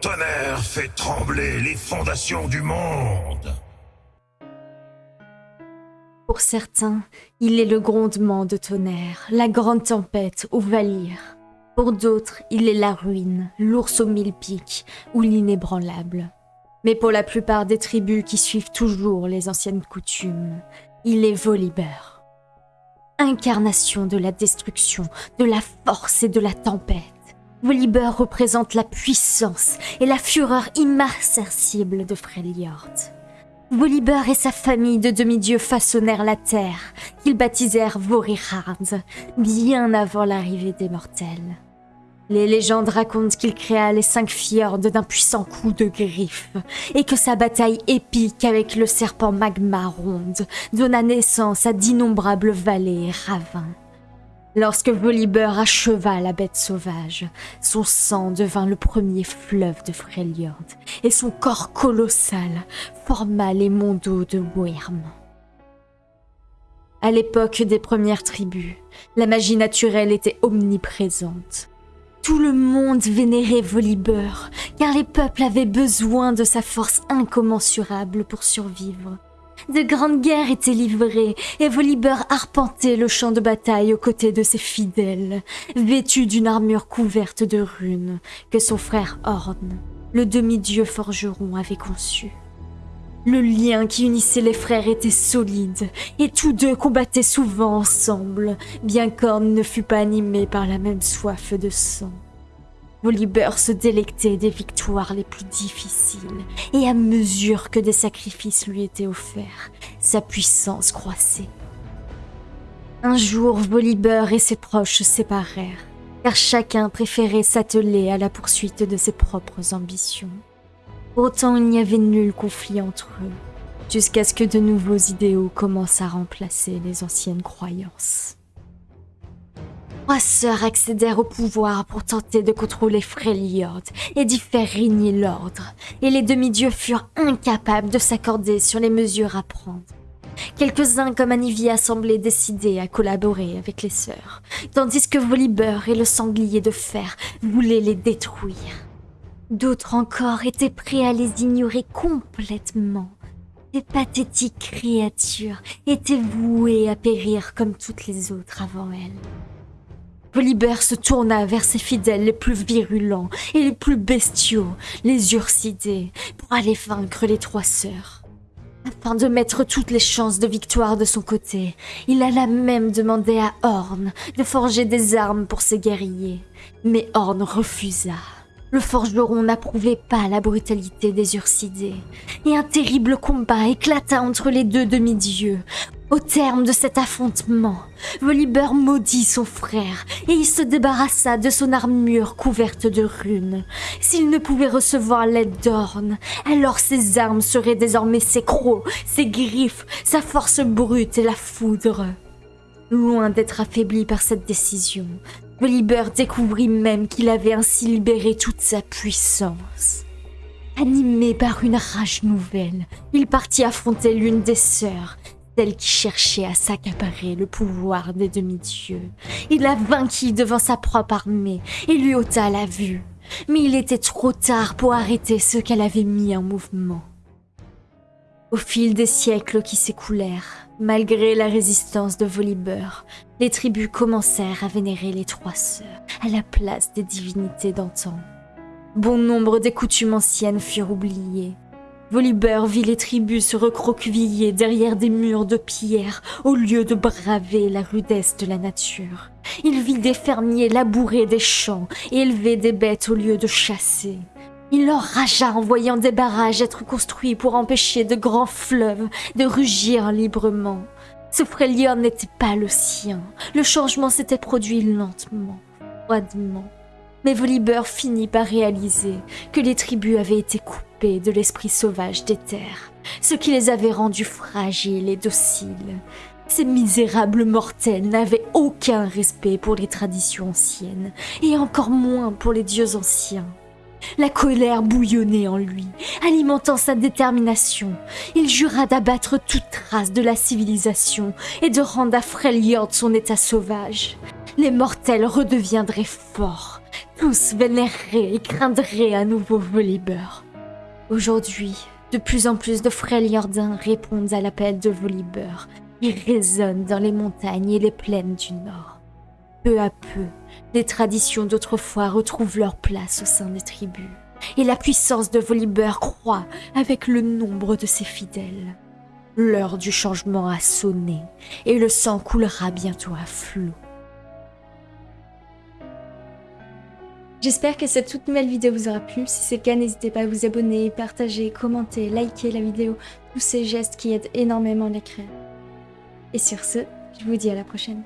Tonnerre fait trembler les fondations du monde. Pour certains, il est le grondement de tonnerre, la grande tempête ou Valir. Pour d'autres, il est la ruine, l'ours aux mille pics ou l'inébranlable. Mais pour la plupart des tribus qui suivent toujours les anciennes coutumes, il est Volibear. Incarnation de la destruction, de la force et de la tempête. Volibear représente la puissance et la fureur immarcessible de Freljord. Volibear et sa famille de demi-dieux façonnèrent la terre, qu'ils baptisèrent Vorihard, bien avant l'arrivée des mortels. Les légendes racontent qu'il créa les cinq fjords d'un puissant coup de griffe, et que sa bataille épique avec le serpent magma ronde donna naissance à d'innombrables vallées et ravins. Lorsque Volibear acheva la bête sauvage, son sang devint le premier fleuve de Freljord, et son corps colossal forma les mondeaux de Wyrm. À l'époque des premières tribus, la magie naturelle était omniprésente. Tout le monde vénérait Volibear, car les peuples avaient besoin de sa force incommensurable pour survivre. De grandes guerres étaient livrées, et Volibear arpentait le champ de bataille aux côtés de ses fidèles, vêtu d'une armure couverte de runes que son frère Horn, le demi-dieu forgeron, avait conçu. Le lien qui unissait les frères était solide, et tous deux combattaient souvent ensemble, bien qu'Horn ne fût pas animé par la même soif de sang. Volibear se délectait des victoires les plus difficiles, et à mesure que des sacrifices lui étaient offerts, sa puissance croissait. Un jour, Volibear et ses proches se séparèrent, car chacun préférait s'atteler à la poursuite de ses propres ambitions. Pourtant, il n'y avait nul conflit entre eux, jusqu'à ce que de nouveaux idéaux commencent à remplacer les anciennes croyances. Trois sœurs accédèrent au pouvoir pour tenter de contrôler Freljord et d'y faire régner l'ordre, et les demi-dieux furent incapables de s'accorder sur les mesures à prendre. Quelques-uns comme Anivia semblaient décidés à collaborer avec les sœurs, tandis que Volibear et le sanglier de fer voulaient les détruire. D'autres encore étaient prêts à les ignorer complètement. Ces pathétiques créatures étaient vouées à périr comme toutes les autres avant elles. Volibear se tourna vers ses fidèles les plus virulents et les plus bestiaux, les Ursidés, pour aller vaincre les trois sœurs. Afin de mettre toutes les chances de victoire de son côté, il alla même demander à Horn de forger des armes pour ses guerriers. Mais Horn refusa. Le forgeron n'approuvait pas la brutalité des Ursidés, et un terrible combat éclata entre les deux demi-dieux. Au terme de cet affrontement, Volibear maudit son frère et il se débarrassa de son armure couverte de runes. S'il ne pouvait recevoir l'aide d'Orne, alors ses armes seraient désormais ses crocs, ses griffes, sa force brute et la foudre. Loin d'être affaibli par cette décision, Volibear découvrit même qu'il avait ainsi libéré toute sa puissance. Animé par une rage nouvelle, il partit affronter l'une des sœurs, celle qui cherchait à s'accaparer le pouvoir des demi-dieux. Il la vainquit devant sa propre armée et lui ôta la vue. Mais il était trop tard pour arrêter ce qu'elle avait mis en mouvement. Au fil des siècles qui s'écoulèrent, malgré la résistance de Volibear, les tribus commencèrent à vénérer les trois sœurs à la place des divinités d'antan. Bon nombre des coutumes anciennes furent oubliées. Volibear vit les tribus se recroqueviller derrière des murs de pierre au lieu de braver la rudesse de la nature. Il vit des fermiers labourer des champs et élever des bêtes au lieu de chasser. Il enragea en voyant des barrages être construits pour empêcher de grands fleuves de rugir librement. Ce Freljord n'était pas le sien. Le changement s'était produit lentement, froidement. Mais Volibear finit par réaliser que les tribus avaient été coupées de l'esprit sauvage des terres, ce qui les avait rendus fragiles et dociles. Ces misérables mortels n'avaient aucun respect pour les traditions anciennes, et encore moins pour les dieux anciens. La colère bouillonnait en lui, alimentant sa détermination. Il jura d'abattre toute trace de la civilisation et de rendre à Freljord son état sauvage. Les mortels redeviendraient forts, tous vénéreraient et craindraient à nouveau Volibear. Aujourd'hui, de plus en plus de frêles Yordins répondent à l'appel de Volibear. Il résonne dans les montagnes et les plaines du Nord. Peu à peu, les traditions d'autrefois retrouvent leur place au sein des tribus, et la puissance de Volibear croît avec le nombre de ses fidèles. L'heure du changement a sonné, et le sang coulera bientôt à flot. J'espère que cette toute nouvelle vidéo vous aura plu. Si c'est le cas, n'hésitez pas à vous abonner, partager, commenter, liker la vidéo. Tous ces gestes qui aident énormément créateurs. Et sur ce, je vous dis à la prochaine.